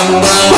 someone